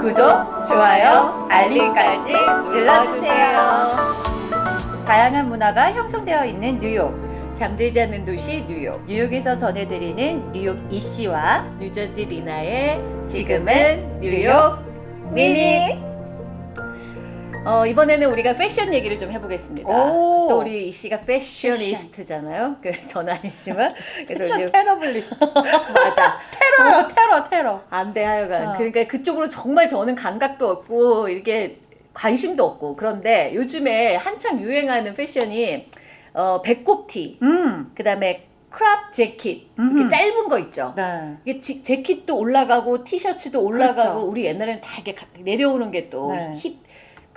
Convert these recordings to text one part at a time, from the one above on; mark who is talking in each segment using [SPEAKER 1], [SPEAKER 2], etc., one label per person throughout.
[SPEAKER 1] 구독, 좋아요, 알림까지 눌러주세요. 다양한 문화가 형성되어 있는 뉴욕.
[SPEAKER 2] 잠들지 않는 도시 뉴욕
[SPEAKER 1] 뉴욕에서 전해드리는 뉴욕 이씨와
[SPEAKER 2] 뉴저지 리나의
[SPEAKER 1] 지금은 뉴욕 미니.
[SPEAKER 2] 어, 이번에는 우리가 패션 얘기를 좀 해보겠습니다.
[SPEAKER 1] 오.
[SPEAKER 2] 또 우리 이 씨가 패셔니스타잖아요. 그래서 저는 아니지만 그래서
[SPEAKER 1] 패션
[SPEAKER 2] 이제
[SPEAKER 1] 테러리스트.
[SPEAKER 2] 맞아
[SPEAKER 1] 테러요, 테러, 테러.
[SPEAKER 2] 안돼 하여간
[SPEAKER 1] 어.
[SPEAKER 2] 그러니까 그쪽으로 정말 저는 감각도 없고 이렇게 관심도 없고 그런데 요즘에 한창 유행하는 패션이 어, 배꼽티
[SPEAKER 1] 음.
[SPEAKER 2] 그다음에 크랍 재킷
[SPEAKER 1] 음흠.
[SPEAKER 2] 이렇게 짧은 거 있죠.
[SPEAKER 1] 네.
[SPEAKER 2] 이게 지- 재킷도 올라가고 티셔츠도 올라가고
[SPEAKER 1] 그렇죠.
[SPEAKER 2] 우리 옛날에는 다 이렇게 가- 내려오는 게또
[SPEAKER 1] 네.
[SPEAKER 2] 힙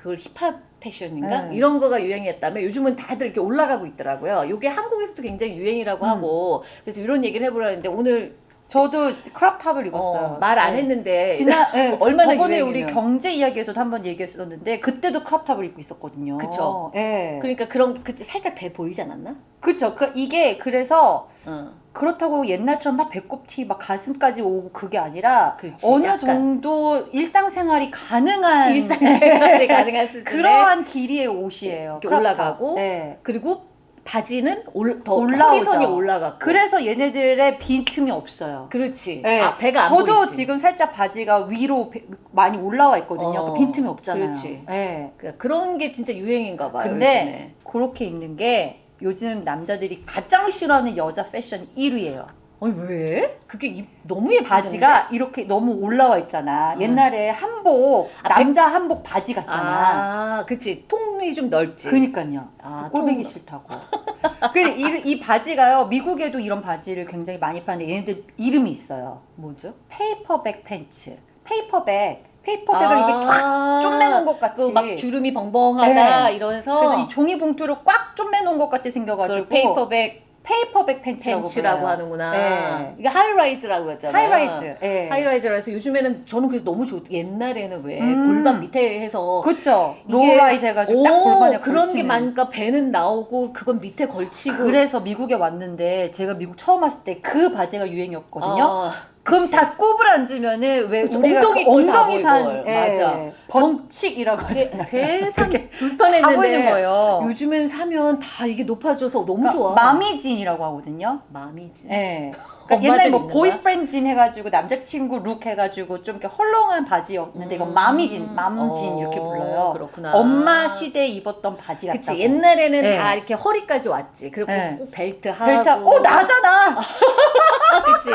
[SPEAKER 2] 그걸 힙합 패션인가
[SPEAKER 1] 네.
[SPEAKER 2] 이런 거가 유행이었다면 요즘은 다들 이렇게 올라가고 있더라고요. 이게 한국에서도 굉장히 유행이라고
[SPEAKER 1] 음.
[SPEAKER 2] 하고 그래서 이런 얘기를 해보려는데 오늘
[SPEAKER 1] 저도 크롭탑을 입었어요.
[SPEAKER 2] 말안
[SPEAKER 1] 네.
[SPEAKER 2] 했는데
[SPEAKER 1] 지난 네,
[SPEAKER 2] 얼마나
[SPEAKER 1] 저번에
[SPEAKER 2] 유행이면.
[SPEAKER 1] 우리 경제 이야기에서도 한번 얘기했었는데 그때도 크롭탑을 입고 있었거든요.
[SPEAKER 2] 그쵸.
[SPEAKER 1] 예.
[SPEAKER 2] 그러니까 그런 그때 살짝 배 보이지 않았나?
[SPEAKER 1] 그쵸. 그 이게 그래서
[SPEAKER 2] 어,
[SPEAKER 1] 그렇다고 옛날처럼 막 배꼽 티 막 가슴까지 오고 그게 아니라
[SPEAKER 2] 그렇지.
[SPEAKER 1] 어느
[SPEAKER 2] 약간
[SPEAKER 1] 정도 일상생활이 가능한
[SPEAKER 2] 일상생활이 가능한 수준의
[SPEAKER 1] 그러한 길이의 옷이에요.
[SPEAKER 2] 이렇게. 올라가고
[SPEAKER 1] 네.
[SPEAKER 2] 그리고 바지는 올, 더
[SPEAKER 1] 올라오죠.
[SPEAKER 2] 허리선이 올라가고
[SPEAKER 1] 그래서 얘네들의 빈틈이 없어요.
[SPEAKER 2] 그렇지.
[SPEAKER 1] 네.
[SPEAKER 2] 아, 배가 안
[SPEAKER 1] 저도
[SPEAKER 2] 보이지.
[SPEAKER 1] 지금 살짝 바지가 위로 배- 많이 올라와 있거든요.
[SPEAKER 2] 어,
[SPEAKER 1] 그 빈틈이 없잖아요.
[SPEAKER 2] 그렇지.
[SPEAKER 1] 네.
[SPEAKER 2] 그러니까 그런 게 진짜 유행인가 봐요.
[SPEAKER 1] 근데 그렇게 입는 게 요즘 남자들이 가장 싫어하는 여자 패션 1위예요.
[SPEAKER 2] 요즘에. 아니 왜? 그게 입, 너무 예쁘던데?
[SPEAKER 1] 바지가 이렇게 너무 올라와 있잖아.
[SPEAKER 2] 음.
[SPEAKER 1] 옛날에 한복
[SPEAKER 2] 아,
[SPEAKER 1] 남자 한복 바지 같잖아.
[SPEAKER 2] 아, 그치. 통이 좀 넓지.
[SPEAKER 1] 그니까요.
[SPEAKER 2] 아,
[SPEAKER 1] 꼴보기
[SPEAKER 2] 통-
[SPEAKER 1] 싫다고. 그 이, 이 바지가요. 미국에도 이런 바지를 굉장히 많이 파는데 얘네들 이름이 있어요.
[SPEAKER 2] 뭐죠?
[SPEAKER 1] paper bag pants. 페이퍼백. 페이퍼백을 이렇게 꽉 쪼매놓은 것 같이.
[SPEAKER 2] 그막 주름이 벙벙하다
[SPEAKER 1] 네.
[SPEAKER 2] 이러면서
[SPEAKER 1] 그래서 이 종이 봉투를 꽉 쪼매놓은 것 같이 생겨가지고
[SPEAKER 2] 페이퍼백
[SPEAKER 1] 페이퍼백 팬츠라고,
[SPEAKER 2] 팬츠라고. 하는구나.
[SPEAKER 1] 네.
[SPEAKER 2] 이게 high rise라고 했잖아요.
[SPEAKER 1] High rise. 예.
[SPEAKER 2] High rise라 해서 요즘에는 저는 그래서 너무 좋 옛날에는 왜
[SPEAKER 1] 음.
[SPEAKER 2] 골반 밑에 해서
[SPEAKER 1] 그쵸.
[SPEAKER 2] 이게-
[SPEAKER 1] low rise 해가지고 딱
[SPEAKER 2] 오,
[SPEAKER 1] 골반에
[SPEAKER 2] 그런 게
[SPEAKER 1] 걸치는.
[SPEAKER 2] 많으니까 배는 나오고 그건 밑에 걸치고
[SPEAKER 1] 그래서 미국에 왔는데 제가 미국 처음 왔을 때 그 바지가 유행이었거든요.
[SPEAKER 2] 아,
[SPEAKER 1] 그럼
[SPEAKER 2] 그치.
[SPEAKER 1] 다 꾸부라앉으면은 왜
[SPEAKER 2] 그치,
[SPEAKER 1] 우리가
[SPEAKER 2] 엉덩이
[SPEAKER 1] 그 엉덩이산
[SPEAKER 2] 보이고.
[SPEAKER 1] 예,
[SPEAKER 2] 맞아.
[SPEAKER 1] 번칙이라고
[SPEAKER 2] 세,
[SPEAKER 1] 하잖아요.
[SPEAKER 2] 세상 불편했는데. 요즘엔 사면 다 이게 높아져서 너무
[SPEAKER 1] 그러니까
[SPEAKER 2] 좋아.
[SPEAKER 1] 마미진이라고 하거든요.
[SPEAKER 2] 마미지.
[SPEAKER 1] 예. 그러니까
[SPEAKER 2] 엄마들
[SPEAKER 1] 옛날 뭐 보이프렌진 해가지고 남자친구 룩 해가지고 좀 이렇게 헐렁한 바지였는데 이건 마미진, 맘진
[SPEAKER 2] 어,
[SPEAKER 1] 이렇게 불러요.
[SPEAKER 2] 그렇구나.
[SPEAKER 1] 엄마 시대에 입었던 바지 같다고.
[SPEAKER 2] 그치 옛날에는
[SPEAKER 1] 네.
[SPEAKER 2] 다 이렇게 허리까지 왔지. 그리고
[SPEAKER 1] 네.
[SPEAKER 2] 꼭 벨트 하고.
[SPEAKER 1] 벨트, 어 나잖아.
[SPEAKER 2] 그치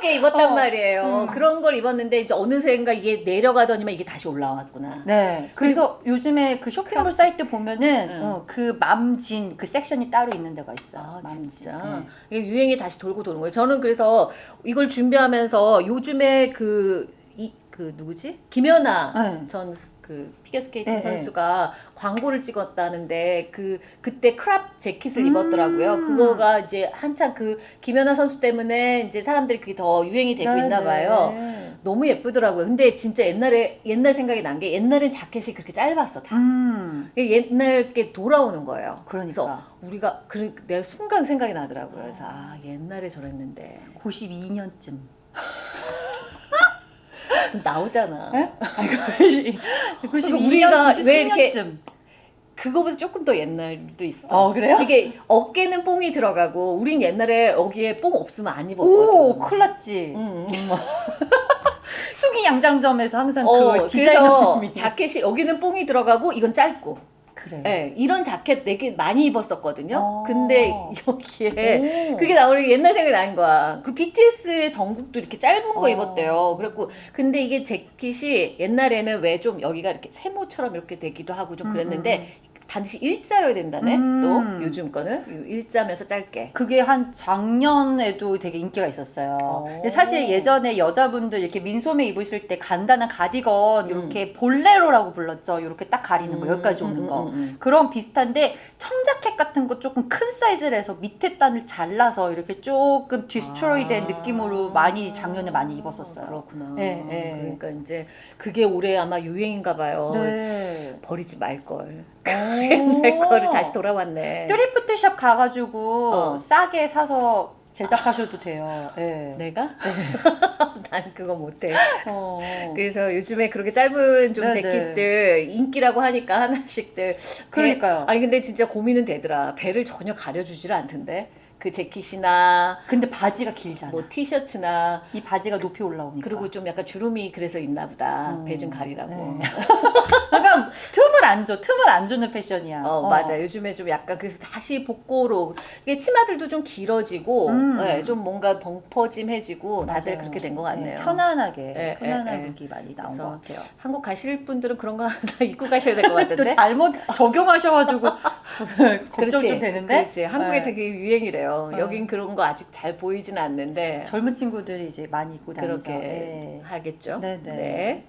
[SPEAKER 2] 그렇게 입었단
[SPEAKER 1] 어.
[SPEAKER 2] 말이에요.
[SPEAKER 1] 음.
[SPEAKER 2] 그런 걸 입었는데 이제 어느새인가 이게 내려가더니만 이게 다시 올라왔구나.
[SPEAKER 1] 네. 그래서 요즘에 그 쇼핑몰 사이트 보면은
[SPEAKER 2] 응.
[SPEAKER 1] 어, 그 mom jean 그 섹션이 따로 있는 데가 있어.
[SPEAKER 2] 아
[SPEAKER 1] mom jean.
[SPEAKER 2] 진짜
[SPEAKER 1] 네.
[SPEAKER 2] 이게 유행이 다시 돌고 도는 거예요. 저는 그래서 이걸 준비하면서 요즘에 그 이 그 누구지 김연아
[SPEAKER 1] 네.
[SPEAKER 2] 전 그 피겨스케이팅
[SPEAKER 1] 네, 네.
[SPEAKER 2] 선수가 광고를 찍었다는데 그 그때 crop 재킷을
[SPEAKER 1] 음.
[SPEAKER 2] 입었더라고요. 그거가 이제 한창 그 김연아 선수 때문에 이제 사람들이 그게 더 유행이 되고
[SPEAKER 1] 네,
[SPEAKER 2] 있나
[SPEAKER 1] 네.
[SPEAKER 2] 봐요. 너무 예쁘더라고요. 근데 진짜 옛날에 옛날 생각이 난 게 옛날엔 자켓이 그렇게 짧았어 다.
[SPEAKER 1] 음.
[SPEAKER 2] 옛날 게 돌아오는 거예요.
[SPEAKER 1] 그러니까
[SPEAKER 2] 우리가 그 내가 순간 생각이 나더라고요. 그래서 아 옛날에 저랬는데
[SPEAKER 1] 92년쯤.
[SPEAKER 2] 나오잖아.
[SPEAKER 1] 네? 92년쯤.
[SPEAKER 2] 우리가 왜 이렇게-
[SPEAKER 1] 93년쯤.
[SPEAKER 2] 그거보다 조금 더 옛날도 있어.
[SPEAKER 1] 어 그래요?
[SPEAKER 2] 이게 어깨는 뽕이 들어가고 우린 옛날에 여기에 뽕 없으면 안 입었거든.
[SPEAKER 1] 오, 큰일 났지.
[SPEAKER 2] 응.
[SPEAKER 1] 수기 양장점에서 항상
[SPEAKER 2] 어,
[SPEAKER 1] 그
[SPEAKER 2] 그래서
[SPEAKER 1] 디자이너님이
[SPEAKER 2] 자켓이 여기는 뽕이 들어가고 이건 짧고.
[SPEAKER 1] 그래.
[SPEAKER 2] 예, 이런 자켓 되게 많이 입었었거든요.
[SPEAKER 1] 어.
[SPEAKER 2] 근데 여기에
[SPEAKER 1] 오.
[SPEAKER 2] 그게 나오니 옛날 생각이 나는 거야. 그리고 BTS의 정국도 이렇게 짧은 거
[SPEAKER 1] 어.
[SPEAKER 2] 입었대요. 그래갖고 근데 이게 재킷이 옛날에는 왜 좀 여기가 이렇게 세모처럼 이렇게 되기도 하고 좀
[SPEAKER 1] 음,
[SPEAKER 2] 그랬는데 반드시 일자여야 된다네.
[SPEAKER 1] 음.
[SPEAKER 2] 또 요즘 거는 일자면서 짧게.
[SPEAKER 1] 그게 한 작년에도 되게 인기가 있었어요.
[SPEAKER 2] 오.
[SPEAKER 1] 근데 사실 예전에 여자분들 이렇게 민소매 입으실 때 간단한 가디건
[SPEAKER 2] 음.
[SPEAKER 1] 이렇게 볼레로라고 불렀죠. 이렇게 딱 가리는 거 여기까지 오는 거.
[SPEAKER 2] 음, 음, 음.
[SPEAKER 1] 그런 비슷한데 청자켓 같은 거 조금 큰 사이즈를 해서 밑에 단을 잘라서 이렇게 조금 destroy 된
[SPEAKER 2] 아.
[SPEAKER 1] 느낌으로 많이 작년에 많이 입었었어요.
[SPEAKER 2] 그렇구나.
[SPEAKER 1] 예, 예.
[SPEAKER 2] 그러니까 이제 그게 올해 아마 유행인가 봐요.
[SPEAKER 1] 네.
[SPEAKER 2] 버리지 말 걸.
[SPEAKER 1] 옛날
[SPEAKER 2] 내 거를 다시 돌아왔네.
[SPEAKER 1] thrift shop 가가지고
[SPEAKER 2] 어.
[SPEAKER 1] 싸게 사서 제작하셔도 돼요. 예.
[SPEAKER 2] 내가? 난 그거 못해.
[SPEAKER 1] 어.
[SPEAKER 2] 그래서 요즘에 그렇게 짧은 좀
[SPEAKER 1] 네네.
[SPEAKER 2] 재킷들 인기라고 하니까 하나씩들. 배-
[SPEAKER 1] 그러니까요.
[SPEAKER 2] 아니 근데 진짜 고민은 되더라. 배를 전혀 가려주질 않던데. 그 재킷이나
[SPEAKER 1] 근데 바지가 길잖아.
[SPEAKER 2] 뭐 티셔츠나
[SPEAKER 1] 이 바지가 높이 올라오니까.
[SPEAKER 2] 그리고 좀 약간 주름이 그래서 있나 보다.
[SPEAKER 1] 음,
[SPEAKER 2] 배좀 가리라고.
[SPEAKER 1] 네. 그러니까 틈을 안 줘. 틈을 안 주는 패션이야.
[SPEAKER 2] 어, 맞아. 요즘에 좀 약간 그래서 다시 복고로 이게 치마들도 좀 길어지고
[SPEAKER 1] 음.
[SPEAKER 2] 네, 좀 뭔가 벙퍼짐해지고 다들
[SPEAKER 1] 맞아요.
[SPEAKER 2] 그렇게 된 것 같네요.
[SPEAKER 1] 네, 편안하게
[SPEAKER 2] 네,
[SPEAKER 1] 편안한. 룩이 많이 나온 것 같아요.
[SPEAKER 2] 한국 가실 분들은 그런 거다 입고 가셔야
[SPEAKER 1] 될것또
[SPEAKER 2] 같은데.
[SPEAKER 1] 잘못 적용하셔가지고 걱정
[SPEAKER 2] 그렇지.
[SPEAKER 1] 좀 되는데
[SPEAKER 2] 그렇지. 한국에
[SPEAKER 1] 네.
[SPEAKER 2] 되게 유행이래요.
[SPEAKER 1] 네.
[SPEAKER 2] 여긴 그런 거 아직 잘 보이지는 않는데
[SPEAKER 1] 젊은 친구들이 이제 많이 입고 다니서
[SPEAKER 2] 그렇게
[SPEAKER 1] 네.
[SPEAKER 2] 하겠죠.
[SPEAKER 1] 네네.
[SPEAKER 2] 네.